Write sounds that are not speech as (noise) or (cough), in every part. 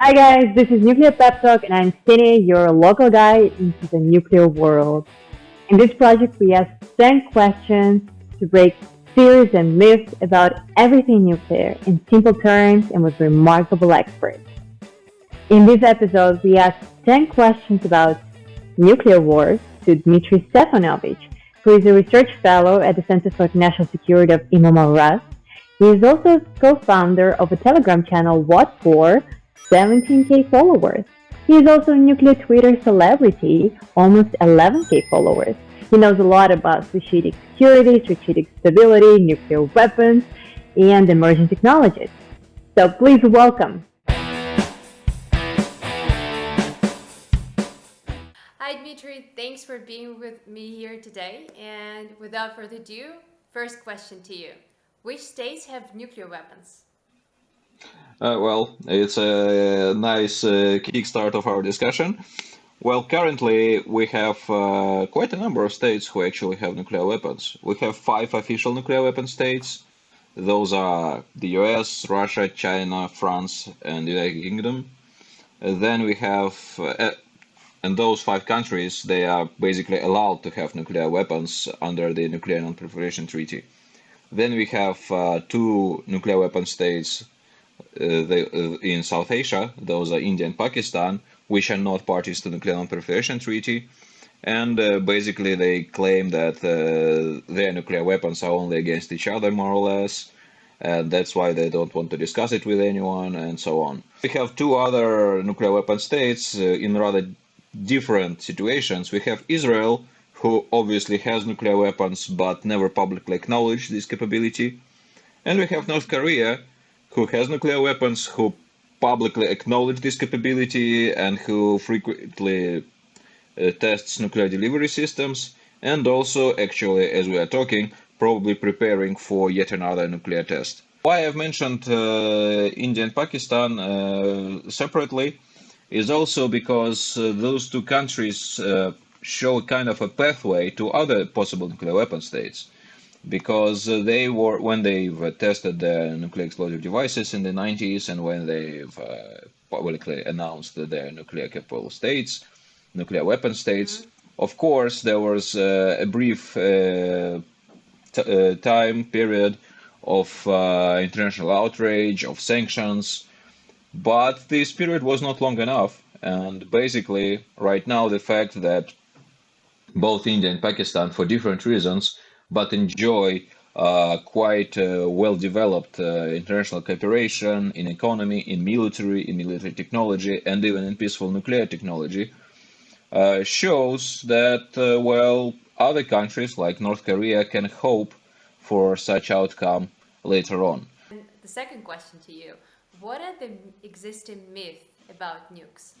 Hi guys, this is Nuclear Pep Talk and I'm Ksenia, your local guide into the nuclear world. In this project we ask 10 questions to break fears and myths about everything nuclear in simple terms and with remarkable experts. In this episode we ask 10 questions about nuclear wars to Dmitry Stefanovich, who is a research fellow at the Center for National Security of IMEMO RAS. He is also co-founder of a Telegram channel, Vatfor, 17k followers. He is also a nuclear Twitter celebrity, almost 11k followers. He knows a lot about strategic security, strategic stability, nuclear weapons, and emerging technologies. So please welcome. Hi Dmitry, thanks for being with me here today. And without further ado, first question to you. Which states have nuclear weapons? Uh, well, it's a nice uh, kickstart of our discussion. Well, currently we have uh, quite a number of states who actually have nuclear weapons. We have five official nuclear weapon states. Those are the US, Russia, China, France, and the United Kingdom. And then we have, uh, and those five countries, they are basically allowed to have nuclear weapons under the Nuclear Non-Proliferation Treaty. Then we have uh, two nuclear weapon states uh, they, uh, in South Asia, those are India and Pakistan, which are not parties to the Nuclear Non-Proliferation Treaty. And uh, basically they claim that their nuclear weapons are only against each other, more or less, and that's why they don't want to discuss it with anyone, and so on. We have two other nuclear weapon states in rather different situations. We have Israel, who obviously has nuclear weapons but never publicly acknowledged this capability. And we have North Korea, who has nuclear weapons, who publicly acknowledge this capability and who frequently uh, tests nuclear delivery systems and also actually as we are talking probably preparing for yet another nuclear test. Why I've mentioned uh, India and Pakistan uh, separately is also because uh, those two countries uh, show kind of a pathway to other possible nuclear weapon states because uh, they were when they've uh, tested the nuclear explosive devices in the 90s and when they've uh, publicly announced their nuclear capable states, nuclear weapon states. Mm-hmm. Of course, there was uh, a brief uh, time period of international outrage, of sanctions, but this period was not long enough. And basically, right now, the fact that both India and Pakistan, for different reasons, but enjoy uh, quite uh, well-developed uh, international cooperation in economy, in military, in military technology, and even in peaceful nuclear technology, uh, shows that, uh, well, other countries like North Korea can hope for such outcome later on. And the second question to you, what are the existing myths about nukes?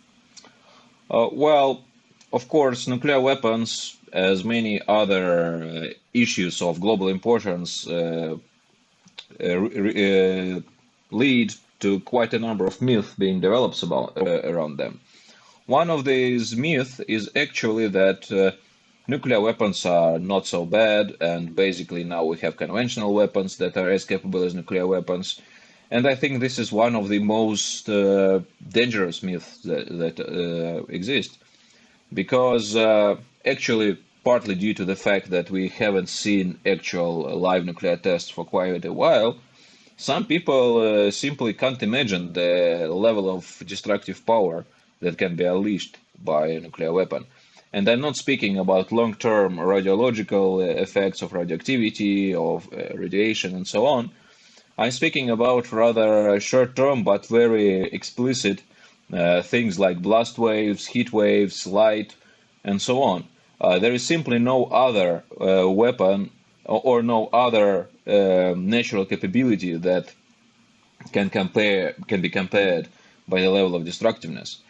Uh, well, of course, nuclear weapons as many other uh, issues of global importance uh, uh, lead to quite a number of myths being developed about, around them. One of these myths is actually that nuclear weapons are not so bad, and basically now we have conventional weapons that are as capable as nuclear weapons. And I think this is one of the most uh, dangerous myths that, that uh, exist, because uh, actually partly due to the fact that we haven't seen actual live nuclear tests for quite a while, some people uh, simply can't imagine the level of destructive power that can be unleashed by a nuclear weapon. And I'm not speaking about long-term radiological effects of radioactivity, of uh, radiation, and so on. I'm speaking about rather short-term but very explicit uh, things like blast waves, heat waves, light, and so on. Uh, there is simply no other uh, weapon or, or, no other uh, natural capability that can compare can be compared by the level of destructiveness.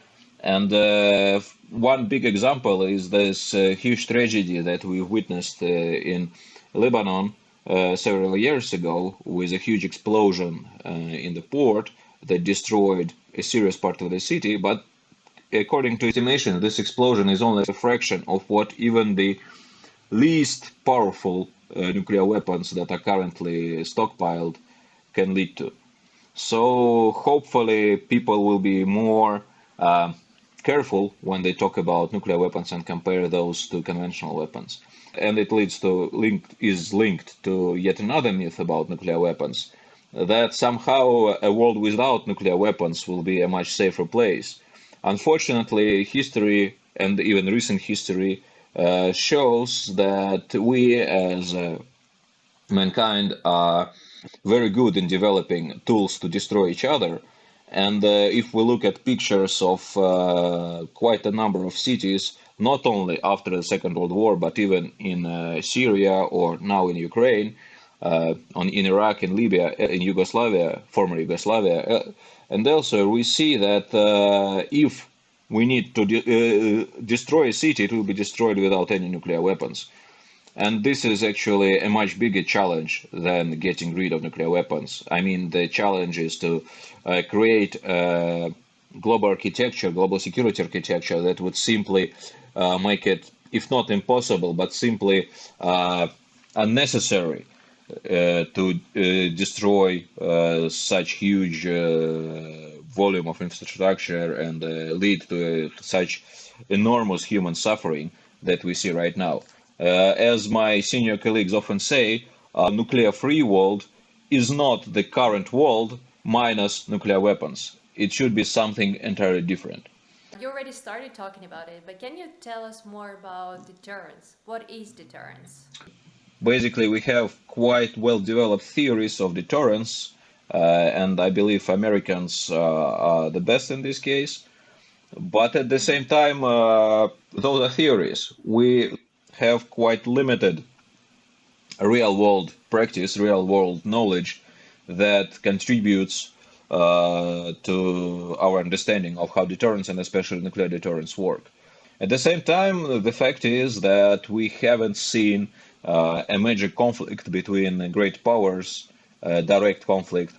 And uh, one big example is this uh, huge tragedy that we witnessed uh, in Lebanon several years ago with a huge explosion in the port that destroyed a serious part of the city, but according to estimation, this explosion is only a fraction of what even the least powerful uh, nuclear weapons that are currently stockpiled can lead to. So hopefully people will be more uh, careful when they talk about nuclear weapons and compare those to conventional weapons. And it leads to linked is linked to yet another myth about nuclear weapons that somehow a world without nuclear weapons will be a much safer place. Unfortunately, history and even recent history uh, shows that we as uh, mankind are very good in developing tools to destroy each other. And uh, if we look at pictures of uh, quite a number of cities, not only after the Second World War, but even in uh, Syria or now in Ukraine, on in Iraq, in Libya, in Yugoslavia, former Yugoslavia, and also we see that if we need to de uh, destroy a city, it will be destroyed without any nuclear weapons. And this is actually a much bigger challenge than getting rid of nuclear weapons. I mean, the challenge is to uh, create a global architecture, global security architecture that would simply uh, make it, if not impossible, but simply uh, unnecessary uh, Uh, to uh, destroy uh, such huge uh, volume of infrastructure and uh, lead to such enormous human suffering that we see right now. as my senior colleagues often say, a nuclear-free world is not the current world minus nuclear weapons. It should be something entirely different. You already started talking about it, but can you tell us more about deterrence? What is deterrence? Basically we have quite well developed theories of deterrence, uh, and I believe Americans uh, are the best in this case. But at the same time, uh, those are theories. We have quite limited real world practice, real world knowledge that contributes uh, to our understanding of how deterrence and especially nuclear deterrence work. At the same time, the fact is that we haven't seen a major conflict between great powers, uh, direct conflict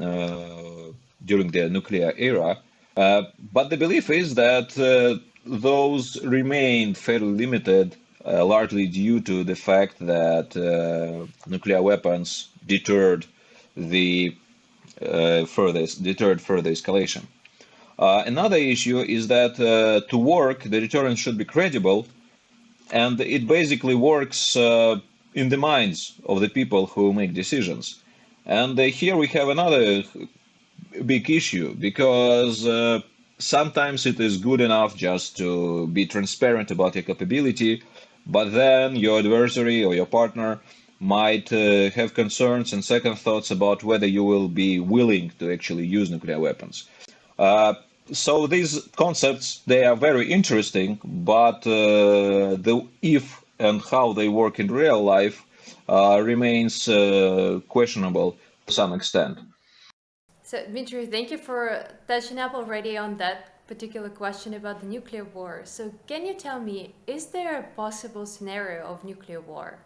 uh, during the nuclear era. but the belief is that those remained fairly limited, largely due to the fact that nuclear weapons deterred the uh, furthest deterred further escalation. Uh, another issue is that uh, to work, the deterrence should be credible and it basically works uh, in the minds of the people who make decisions. And uh, here we have another big issue because uh, sometimes it is good enough just to be transparent about your capability, but then your adversary or your partner might uh, have concerns and second thoughts about whether you will be willing to actually use nuclear weapons. Uh, so these concepts they are very interesting, but uh, the if and how they work in real life uh, remains uh, questionable to some extent. So Dmitry, thank you for touching up already on that particular question about the nuclear war. So can you tell me, is there a possible scenario of nuclear war?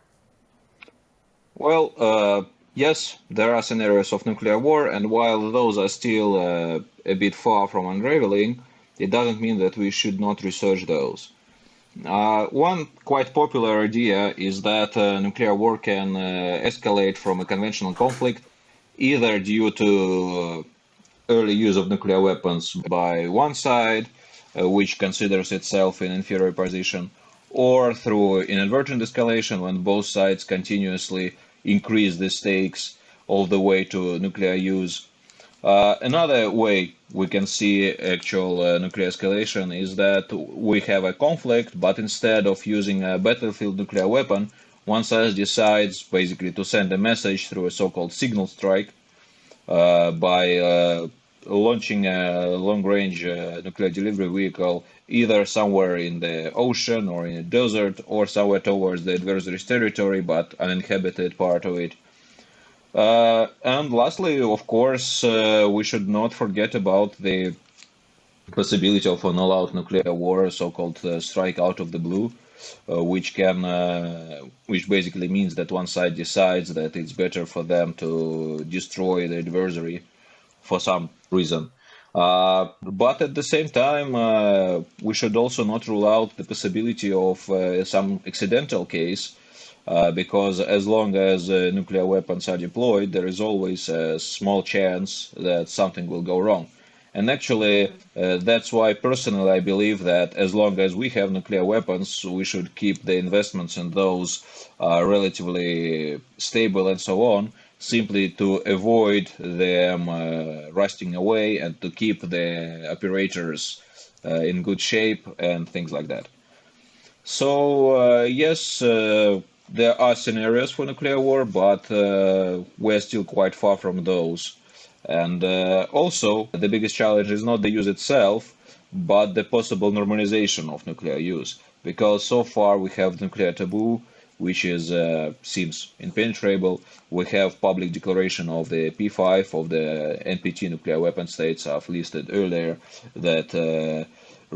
Well, uh, Yes, there are scenarios of nuclear war, and while those are still uh, a bit far from unraveling, it doesn't mean that we should not research those. Uh, one quite popular idea is that uh, nuclear war can uh, escalate from a conventional conflict either due to uh, early use of nuclear weapons by one side, uh, which considers itself in inferior position, or through inadvertent escalation when both sides continuously increase the stakes all the way to nuclear use. Uh, another way we can see actual uh, nuclear escalation is that we have a conflict, but instead of using a battlefield nuclear weapon, one side decides basically to send a message through a so-called signal strike uh, by uh, launching a long-range uh, nuclear delivery vehicle either somewhere in the ocean or in a desert or somewhere towards the adversary's territory but uninhabited part of it. Uh, and lastly, of course, uh, we should not forget about the possibility of an all-out nuclear war, so-called uh, strike out of the blue, uh, which can, uh, which basically means that one side decides that it's better for them to destroy the adversary for some reason. Uh, but at the same time, we should also not rule out the possibility of some accidental case, uh, because as long as uh, nuclear weapons are deployed, there is always a small chance that something will go wrong. And actually, uh, that's why personally I believe that as long as we have nuclear weapons, we should keep the investments in those relatively stable and so on, simply to avoid them uh, rusting away and to keep the operators uh, in good shape and things like that. So uh, yes, uh, there are scenarios for nuclear war, but uh, we're still quite far from those. And uh, also, the biggest challenge is not the use itself, but the possible normalization of nuclear use. Because so far we have nuclear taboo, which is uh, seems impenetrable. We have public declaration of the P5 of the NPT nuclear weapon states I've listed earlier that uh,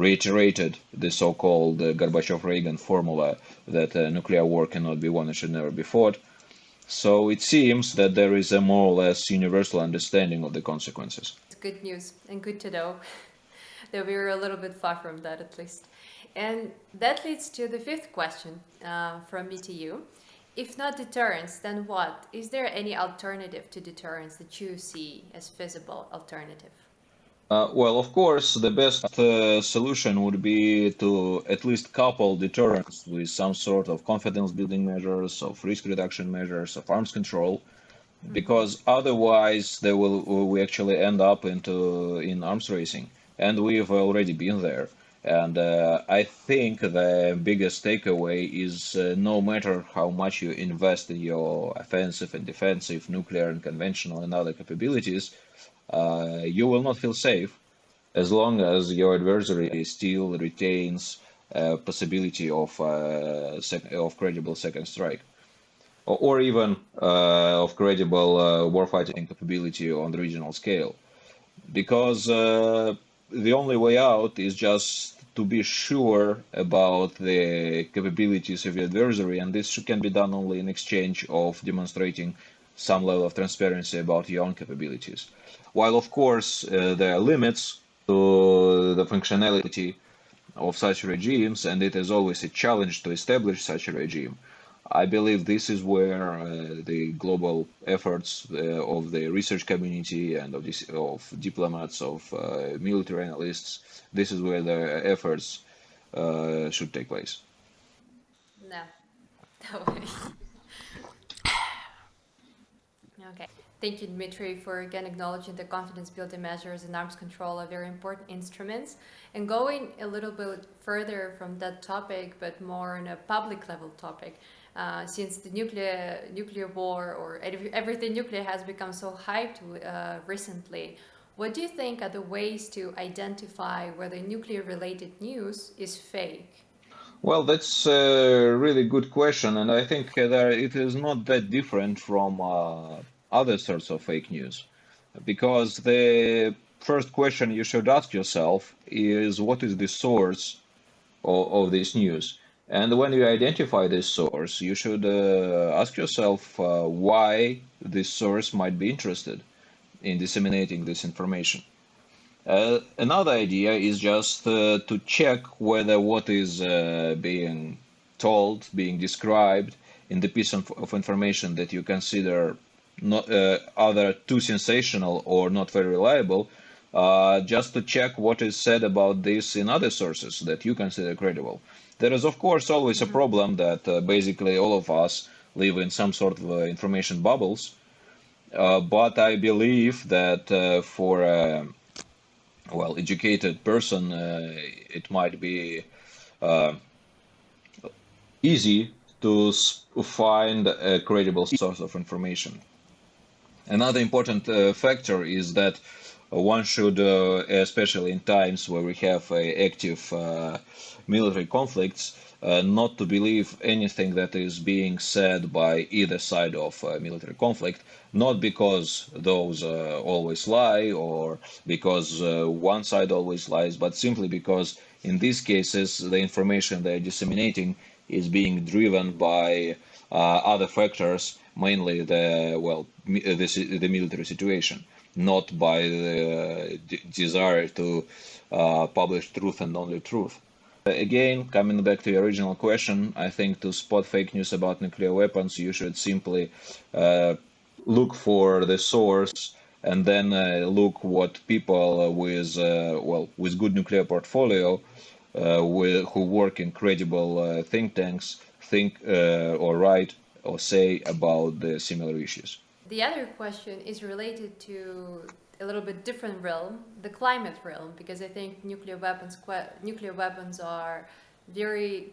reiterated the so-called uh, Gorbachev-Reagan formula that uh, nuclear war cannot be won and should never be fought. So it seems that there is a more or less universal understanding of the consequences. Good news and good to know (laughs) that we are a little bit far from that at least. And that leads to the fifth question uh, from me to you. If not deterrence, then what? Is there any alternative to deterrence that you see as feasible alternative? Uh, well, of course, the best uh, solution would be to at least couple deterrence with some sort of confidence building measures, of risk reduction measures, of arms control, mm-hmm. because otherwise they will we actually end up into in arms racing, and we've already been there. And uh, I think the biggest takeaway is uh, no matter how much you invest in your offensive and defensive, nuclear and conventional and other capabilities, uh, you will not feel safe as long as your adversary still retains a possibility of, uh, of credible second strike. Or, or even uh, of credible warfighting capability on the regional scale. Because the only way out is just to be sure about the capabilities of your adversary, and this can be done only in exchange of demonstrating some level of transparency about your own capabilities. While, of course, uh, there are limits to the functionality of such regimes, and it is always a challenge to establish such a regime. I believe this is where uh, the global efforts uh, of the research community and of, this, of diplomats, of uh, military analysts, this is where the efforts uh, should take place. No, (laughs) no way. Okay. Thank you, Dmitry, for again acknowledging the confidence building measures and arms control are very important instruments. And going a little bit further from that topic, but more on a public level topic, uh, since the nuclear nuclear war or everything nuclear has become so hyped uh, recently, what do you think are the ways to identify whether nuclear related news is fake? Well, that's a really good question, and I think that it is not that different from uh, other sorts of fake news. Because the first question you should ask yourself is what is the source of, of this news? And when you identify this source, you should uh, ask yourself uh, why this source might be interested in disseminating this information. Uh, another idea is just uh, to check whether what is uh, being told, being described in the piece of, of information that you consider not uh, either too sensational or not very reliable, just to check what is said about this in other sources that you consider credible. There is, of course, always a mm-hmm. problem that uh, basically all of us live in some sort of uh, information bubbles. Uh, but I believe that uh, for a well educated person, uh, it might be uh, easy to find a credible source of information. Another important factor is that one should, especially in times where we have active military conflicts, uh, not to believe anything that is being said by either side of military conflict, not because those uh, always lie or because uh, one side always lies, but simply because in these cases the information they're disseminating is being driven by uh, other factors, mainly the well the, the military situation. not by the desire to uh, publish truth and only truth. Again, coming back to your original question, I think to spot fake news about nuclear weapons, you should simply uh, look for the source and then uh, look what people with uh, well with good nuclear portfolio uh, with, who work in credible uh, think tanks think or write or say about the similar issues. The other question is related to a little bit different realm, the climate realm, because I think nuclear weapons nuclear weapons are very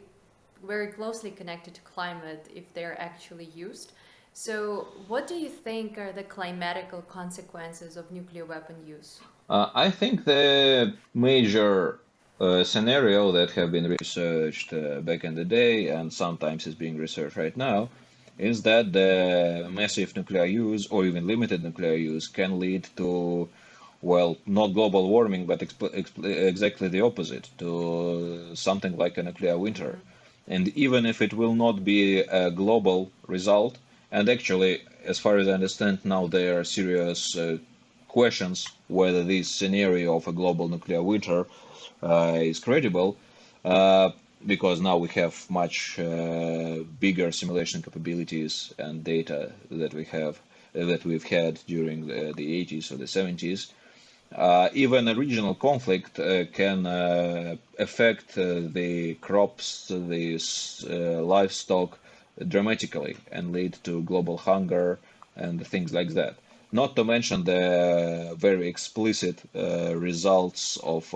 very closely connected to climate if they're actually used. So what do you think are the climatical consequences of nuclear weapon use? Uh, I think the major uh, scenario that have been researched uh, back in the day and sometimes is being researched right now is that the massive nuclear use or even limited nuclear use can lead to well not global warming but exactly the opposite to something like a nuclear winter. And even if it will not be a global result and actually as far as i understand now there are serious uh, questions whether this scenario of a global nuclear winter uh, is credible uh, because now we have much uh, bigger simulation capabilities and data that we have uh, that we've had during the, the 80s or the 70s. Uh, even a regional conflict uh, can uh, affect uh, the crops, the livestock dramatically and lead to global hunger and things like that. Not to mention the very explicit results of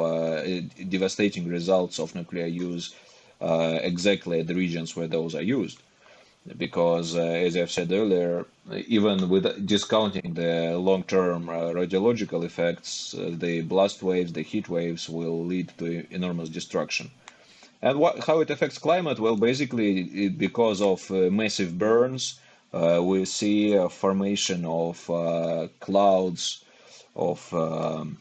devastating results of nuclear use uh, exactly the regions where those are used. Because, uh, as I've said earlier, even with discounting the long-term uh, radiological effects, the blast waves, the heat waves will lead to enormous destruction. And what, how it affects climate? Well, basically, it, because of uh, massive burns, uh, we see a formation of uh, clouds of um,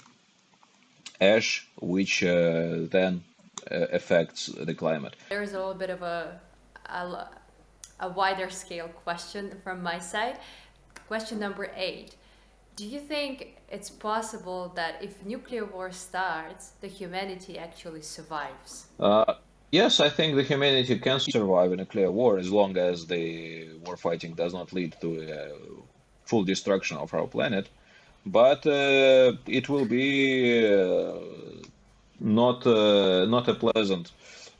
ash, which then uh, affects the climate. There's a little bit of a, a, a wider scale question from my side. Question number eight. Do you think it's possible that if nuclear war starts, the humanity actually survives? Uh, yes, I think the humanity can survive in a nuclear war as long as the war fighting does not lead to a full destruction of our planet. But uh, it will be uh, not uh, not a pleasant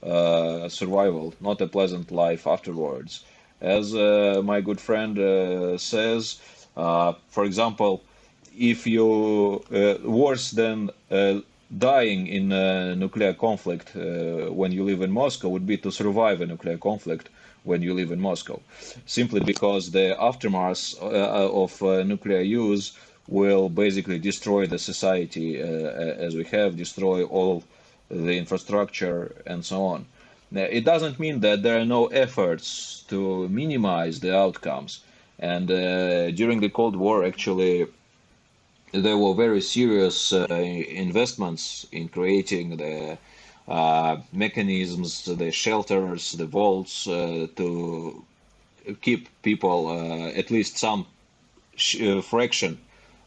uh, survival, not a pleasant life afterwards. As uh, my good friend uh, says, uh, for example, if you uh, worse than dying in a nuclear conflict when you live in Moscow would be to survive a nuclear conflict when you live in Moscow, simply because the aftermath of nuclear use will basically destroy the society uh, as we have, destroy all the infrastructure and so on. Now, it doesn't mean that there are no efforts to minimize the outcomes. And uh, during the Cold War, actually, there were very serious uh, investments in creating the uh, mechanisms, the shelters, the vaults uh, to keep people, uh, at least some fraction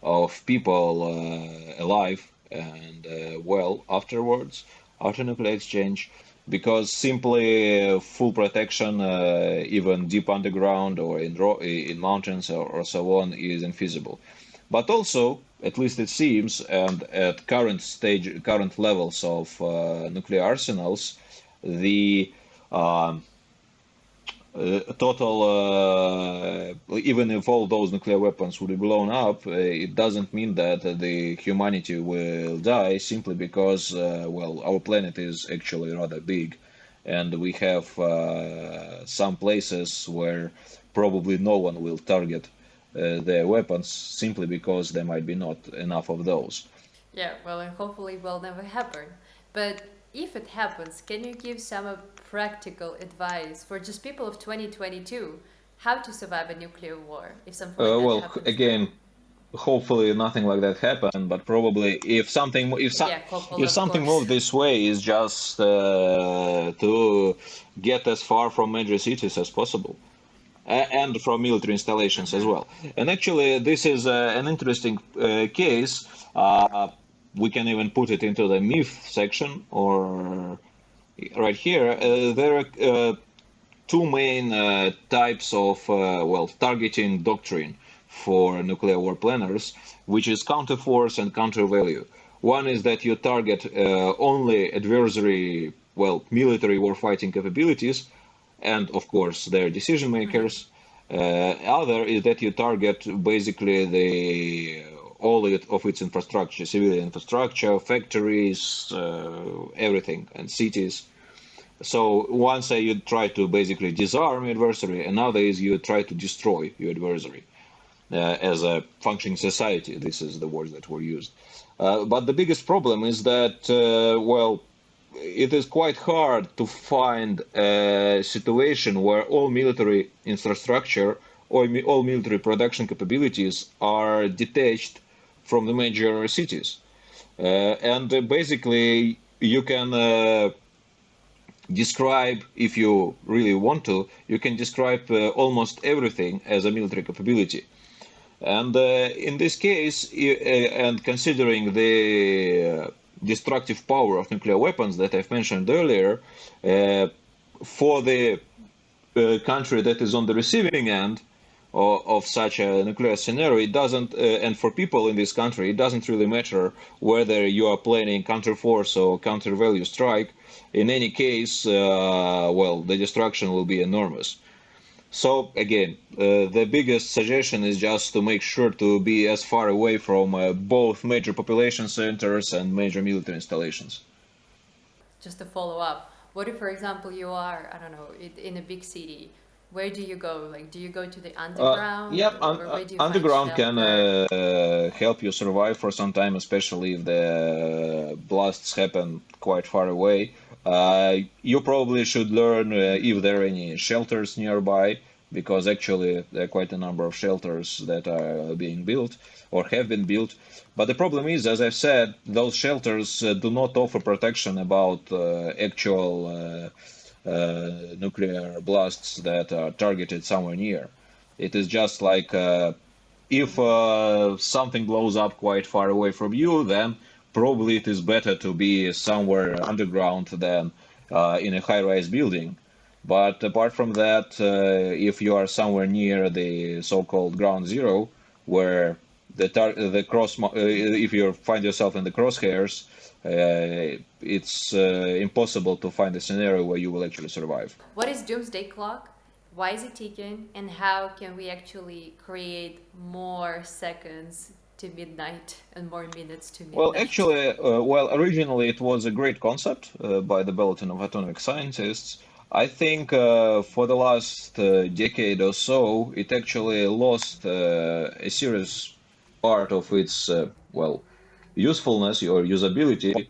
of people uh, alive and uh, well afterwards, after nuclear exchange, because simply uh, full protection, even deep underground or in, in mountains or, or so on, is infeasible. But also, at least it seems, and at current stage, current levels of uh, nuclear arsenals, the uh, uh, total, uh, even if all those nuclear weapons would be blown up, uh, it doesn't mean that the humanity will die simply because, well, our planet is actually rather big. And we have some places where probably no one will target uh, their weapons simply because there might be not enough of those. Yeah, well, and hopefully it will never happen. But if it happens, can you give some practical advice for just people of 2022 how to survive a nuclear war if something like uh, well again hopefully nothing like that happened but probably if something if, so, yeah, if something moved this way is just uh, to get as far from major cities as possible and from military installations as well. And actually, this is uh, an interesting uh, case. Uh, we can even put it into the myth section or right here. Uh, there are uh, two main uh, types of well targeting doctrine for nuclear war planners, which is counterforce and counter-value. One is that you target only adversary, well, military warfighting capabilities, and of course their decision makers. Uh, other is that you target basically the all of its infrastructure, civilian infrastructure, factories, uh, everything, and cities. So one say you try to basically disarm your adversary, another is you try to destroy your adversary uh, as a functioning society. This is the words that were used. Uh, but the biggest problem is that, uh, well, it is quite hard to find a situation where all military infrastructure or all military production capabilities are detached from the major cities. Uh, and uh, basically, you can uh, describe, if you really want to, you can describe uh, almost everything as a military capability. And uh, in this case, uh, and considering the destructive power of nuclear weapons that I've mentioned earlier, for the country that is on the receiving end, of, of such a nuclear scenario, it doesn't, uh, and for people in this country, it doesn't really matter whether you are planning counterforce or counter value strike. In any case, uh, well, the destruction will be enormous. So again, uh, the biggest suggestion is just to make sure to be as far away from uh, both major population centers and major military installations. Just to follow up, what if, for example, you are, I don't know, in a big city where do you go? Like, do you go to the uh, underground? Uh, yeah, un underground can uh, help you survive for some time, especially if the blasts happen quite far away. Uh, you probably should learn uh, if there are any shelters nearby, because actually there are quite a number of shelters that are being built or have been built. But the problem is, as I've said, those shelters uh, do not offer protection about actual uh, nuclear blasts that are targeted somewhere near. It is just like uh, if uh, something blows up quite far away from you, then probably it is better to be somewhere underground than in a high-rise building. But apart from that, uh, if you are somewhere near the so-called ground zero, where the the cross, uh, if you find yourself in the crosshairs, uh, it's uh, impossible to find a scenario where you will actually survive. What is doomsday clock? Why is it ticking? And how can we actually create more seconds to midnight and more minutes to midnight? Well, actually, uh, well, originally it was a great concept uh, by the Bulletin of Atomic Scientists. I think uh, for the last uh, decade or so, it actually lost a serious part of its, well, usefulness or usability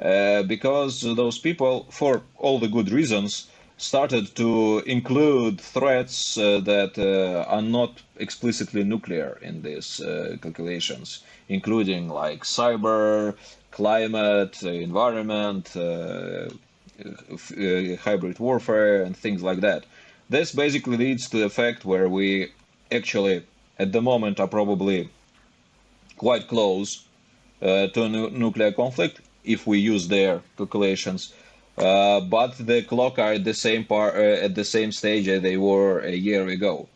uh, because those people, for all the good reasons, started to include threats uh, that uh, are not explicitly nuclear in these uh, calculations, including like cyber, climate, environment, uh, uh, hybrid warfare, and things like that. This basically leads to the fact where we actually, at the moment, are probably quite close uh, to a nu nuclear conflict if we use their calculations. Uh, but the clock are at the same part uh, at the same stage as they were a year ago,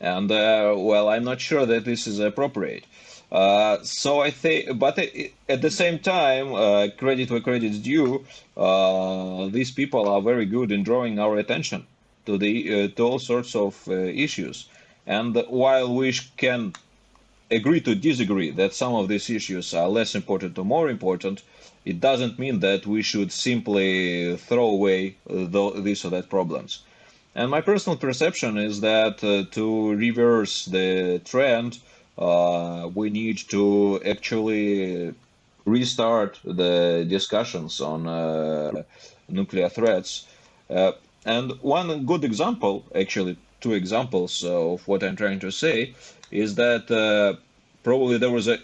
and well, I'm not sure that this is appropriate. Uh, so I think, but at the same time, uh, credit where credit's due, uh, these people are very good in drawing our attention to the to all sorts of issues. And while we can agree to disagree that some of these issues are less important or more important, it doesn't mean that we should simply throw away uh, these or that problems. And my personal perception is that uh, to reverse the trend, uh, we need to actually restart the discussions on uh, nuclear threats. Uh, and one good example, actually, two examples of what I'm trying to say, is that uh, probably there was a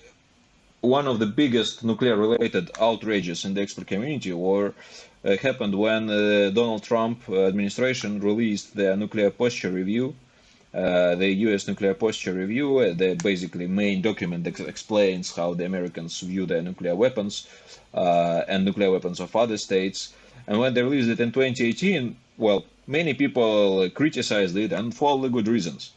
one of the biggest nuclear-related outrages in the expert community or uh, happened when uh, Donald Trump administration released their nuclear posture review, uh, the U.S. Nuclear Posture Review, uh, the basically main document that explains how the Americans view their nuclear weapons uh, and nuclear weapons of other states. And when they released it in 2018, well, many people criticized it and for all the good reasons.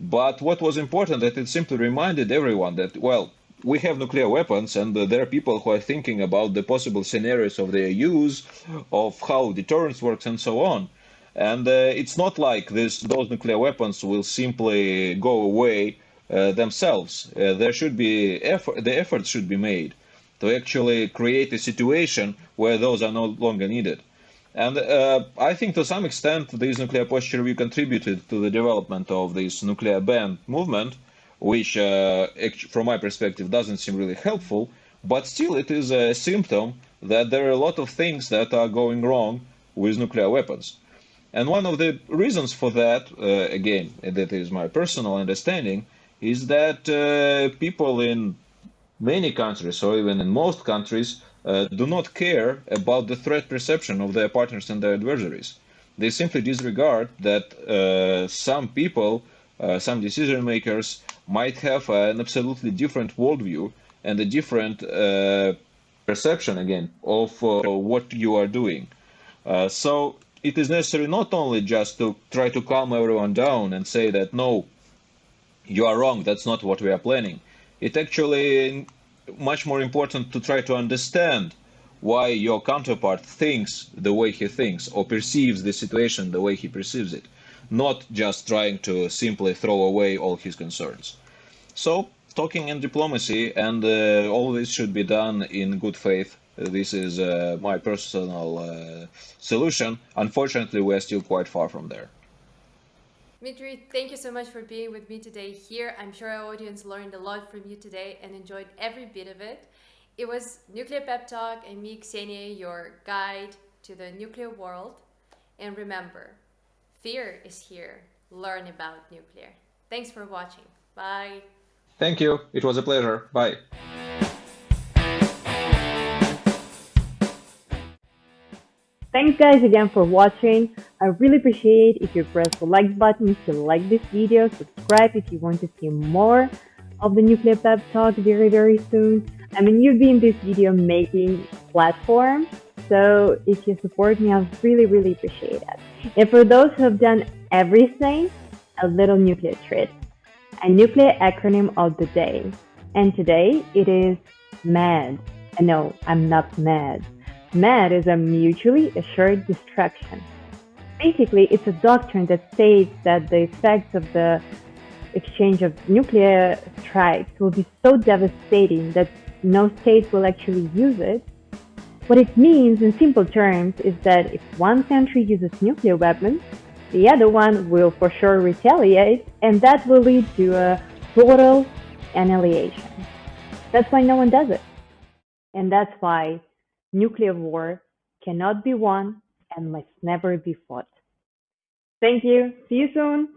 But what was important that it simply reminded everyone that, well, we have nuclear weapons and uh, there are people who are thinking about the possible scenarios of their use, of how deterrence works and so on. And uh, it's not like this, those nuclear weapons will simply go away uh, themselves. Uh, there should be effort, the efforts should be made to actually create a situation where those are no longer needed. And uh, I think to some extent this nuclear posture review contributed to the development of this nuclear ban movement, which uh, from my perspective doesn't seem really helpful, but still it is a symptom that there are a lot of things that are going wrong with nuclear weapons. And one of the reasons for that, uh, again, that is my personal understanding, is that uh, people in many countries, or even in most countries, uh, do not care about the threat perception of their partners and their adversaries. They simply disregard that uh, some people, uh, some decision makers, might have an absolutely different worldview and a different uh, perception, again, of what you are doing. so it is necessary not only just to try to calm everyone down and say that no, you are wrong, that's not what we are planning. It actually much more important to try to understand why your counterpart thinks the way he thinks or perceives the situation the way he perceives it, not just trying to simply throw away all his concerns. So, talking in diplomacy, and uh, all this should be done in good faith this is uh, my personal uh, solution. Unfortunately, we're still quite far from there. Dmitry, thank you so much for being with me today here. I'm sure our audience learned a lot from you today and enjoyed every bit of it. It was Nuclear Pep Talk and me, Ksenia, your guide to the nuclear world. And remember, fear is here. Learn about nuclear. Thanks for watching. Bye. Thank you. It was a pleasure. Bye. Thanks guys again for watching. I really appreciate if you press the like button if you like this video, subscribe if you want to see more of the Nuclear Pep Talk very very soon. I mean you've been this video making platform, so if you support me I really really appreciate it. And for those who have done everything, a little nuclear treat. A nuclear acronym of the day. And today it is MAD. And no, I'm not mad. MAD is a mutually assured destruction. Basically, it's a doctrine that states that the effects of the exchange of nuclear strikes will be so devastating that no state will actually use it. What it means in simple terms is that if one country uses nuclear weapons, the other one will for sure retaliate, and that will lead to a total annihilation. That's why no one does it. And that's why Nuclear war cannot be won and must never be fought. Thank you. See you soon.